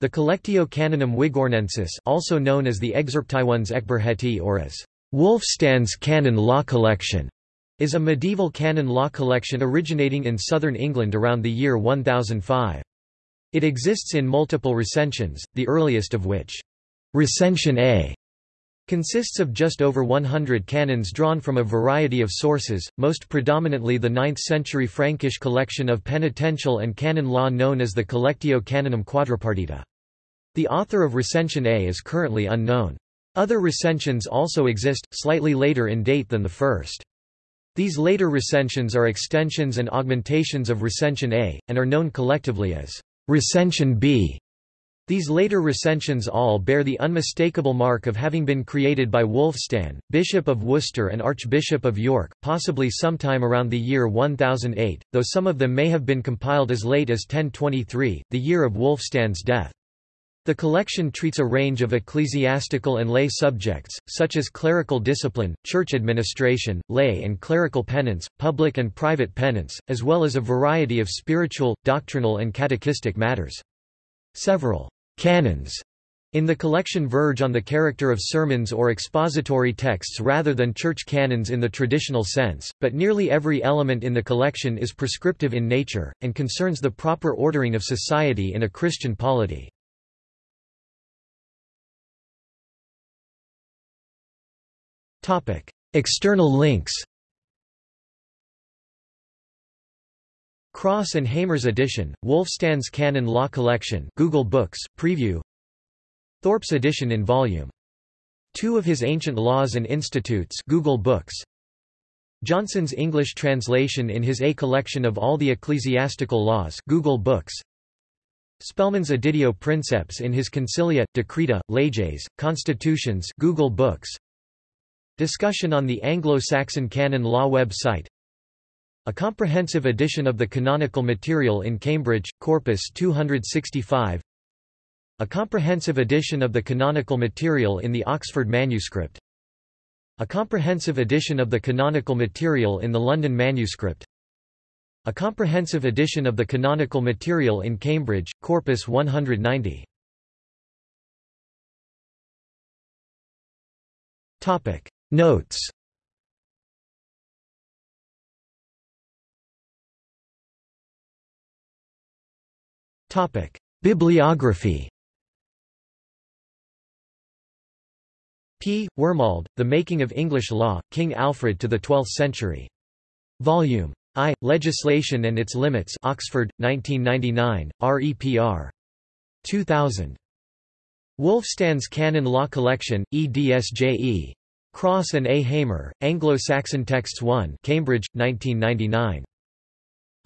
The Collectio Canonum Wigorniensis also known as the Excerptiones Ecgberhti or as Wulfstan's Canon Law Collection, is a medieval canon law collection originating in southern England around the year 1005. It exists in multiple recensions, the earliest of which, Recension A, consists of just over 100 canons drawn from a variety of sources, most predominantly the 9th-century Frankish collection of penitential and canon law known as the Collectio Canonum Quadripartita. The author of Recension A is currently unknown. Other recensions also exist, slightly later in date than the first. These later recensions are extensions and augmentations of Recension A, and are known collectively as Recension B. These later recensions all bear the unmistakable mark of having been created by Wulfstan, Bishop of Worcester and Archbishop of York, possibly sometime around the year 1008, though some of them may have been compiled as late as 1023, the year of Wulfstan's death. The collection treats a range of ecclesiastical and lay subjects, such as clerical discipline, church administration, lay and clerical penance, public and private penance, as well as a variety of spiritual, doctrinal and catechistic matters. Several canons in the collection verge on the character of sermons or expository texts rather than church canons in the traditional sense, but nearly every element in the collection is prescriptive in nature, and concerns the proper ordering of society in a Christian polity. External links Cross and Hamer's edition, Wulfstan's Canon Law Collection Google Books, Preview. Thorpe's edition in Volume. 2 of his Ancient Laws and Institutes Google Books. Johnson's English translation in his A Collection of All the Ecclesiastical Laws Google Books. Spelman's Editio Princeps in his Concilia, Decreta, Leges, Constitutions Google Books. Discussion on the Anglo-Saxon Canon Law website A comprehensive edition of the canonical material in Cambridge, Corpus 265 A comprehensive edition of the canonical material in the Oxford manuscript. A comprehensive edition of the canonical material in the London manuscript. A comprehensive edition of the canonical material in Cambridge, Corpus 190 Topic. Notes Bibliography. P. Wormald, The Making of English Law, King Alfred to the Twelfth Century. Volume I. Legislation and Its Limits Oxford, 1999, REPR. 2000. Wulfstan's Canon Law Collection, EDSJE. Cross and A. Hamer, Anglo-Saxon Texts 1 Cambridge, 1999.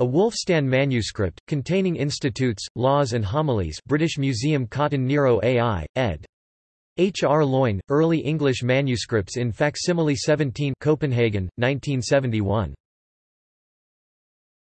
A Wulfstan manuscript, containing institutes, laws and homilies British Museum Cotton Nero AI, ed. H. R. Loyn, Early English Manuscripts in Facsimile 17 Copenhagen, 1971.